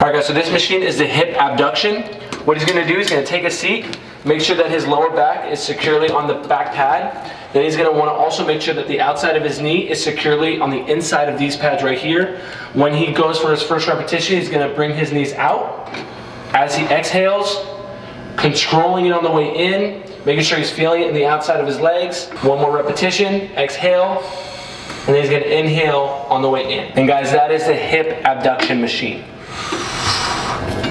All right guys, so this machine is the hip abduction. What he's gonna do, he's gonna take a seat, make sure that his lower back is securely on the back pad. Then he's gonna wanna also make sure that the outside of his knee is securely on the inside of these pads right here. When he goes for his first repetition, he's gonna bring his knees out. As he exhales, controlling it on the way in, making sure he's feeling it in the outside of his legs. One more repetition, exhale, and then he's gonna inhale on the way in. And guys, that is the hip abduction machine.